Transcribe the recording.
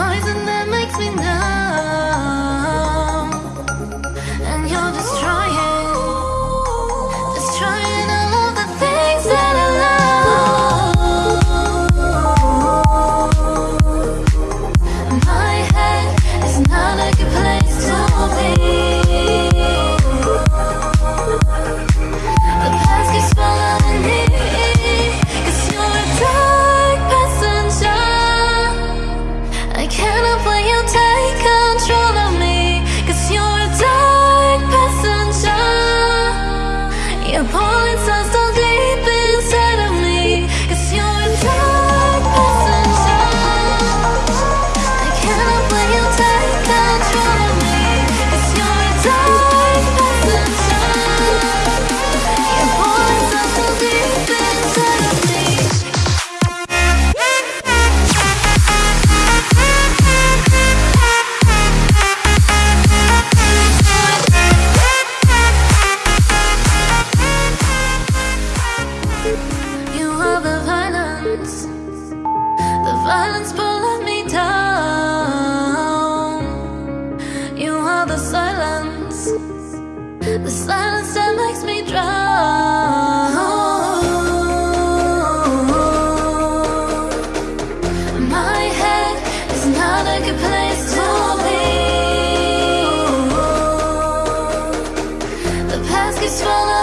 eyes and that makes me know. Violence pulling me down. You are the silence The silence that makes me drown. My head is not a good place to be. The past keeps falling